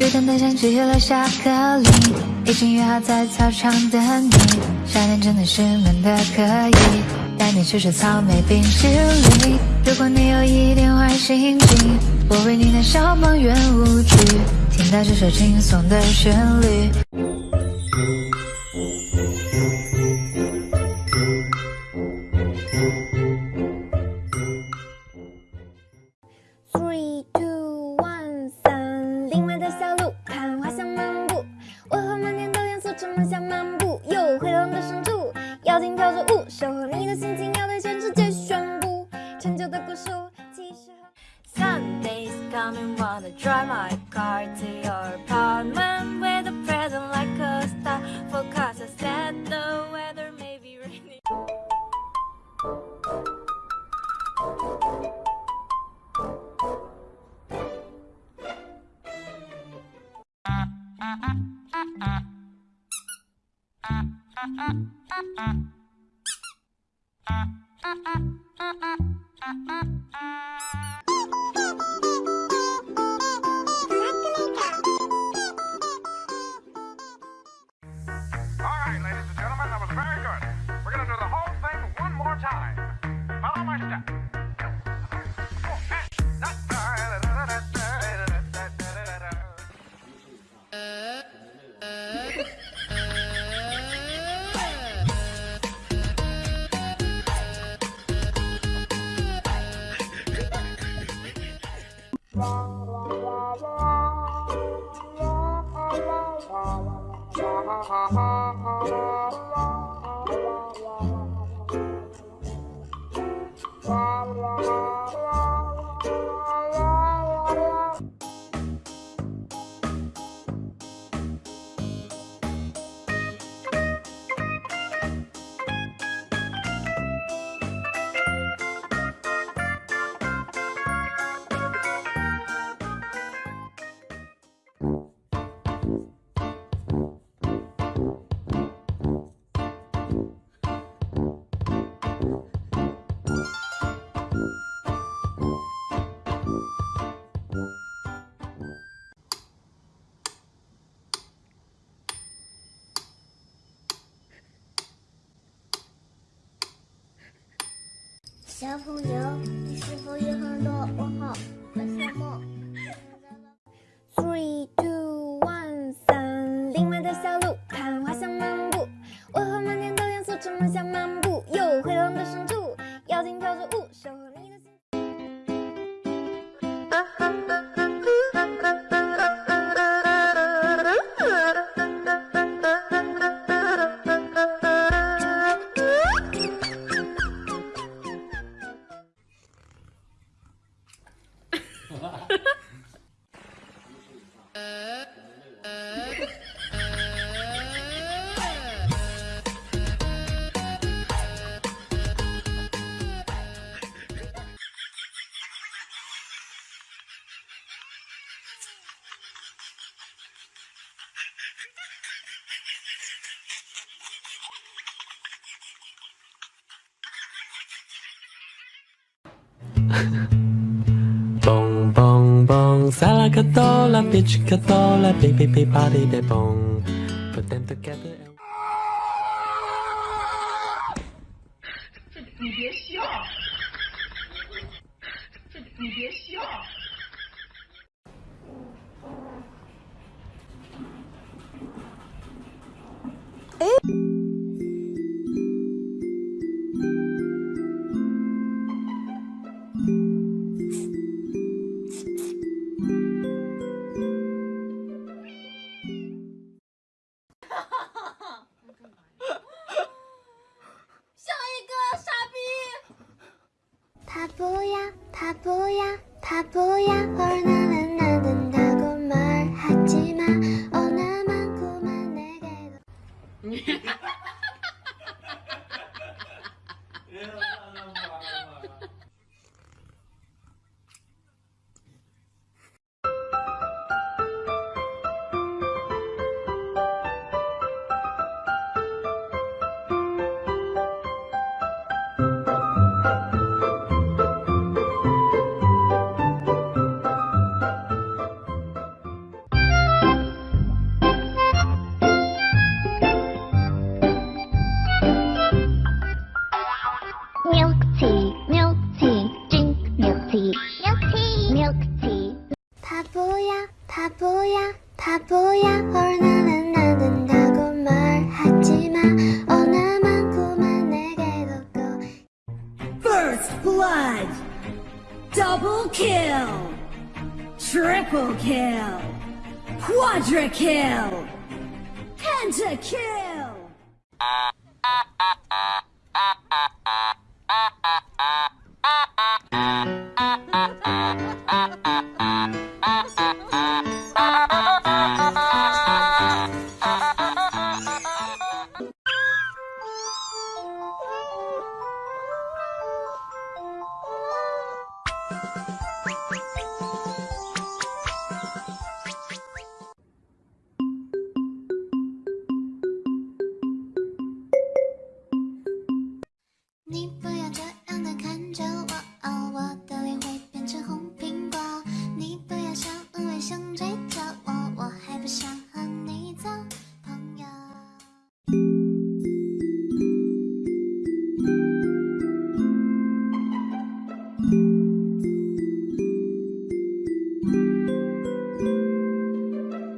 雨等的像起了下课铃，已经约好在操场等你。夏天真的是闷的可以，带你吃吃草莓冰淇淋。如果你有一点坏心情，我为你弹小梦圆舞曲，听到这首轻松的旋律。Coming, wanna drive my car to your apartment with a present like a star. Forecast I said the weather may be rainy. Uh-uh. Thank you. 小朋友，你是否有很多问号？和羡慕？Three, two, one，三，另外的小路，看花香漫步，为何满天都颜色，充满像 Ha ha. 蹦，萨拉卡多拉，别去卡多拉，哔哔哔吧哩的蹦。Put them together. 这你别笑，这你别笑。哎。他不要。kill! Quadra kill! Penta kill! 你不要就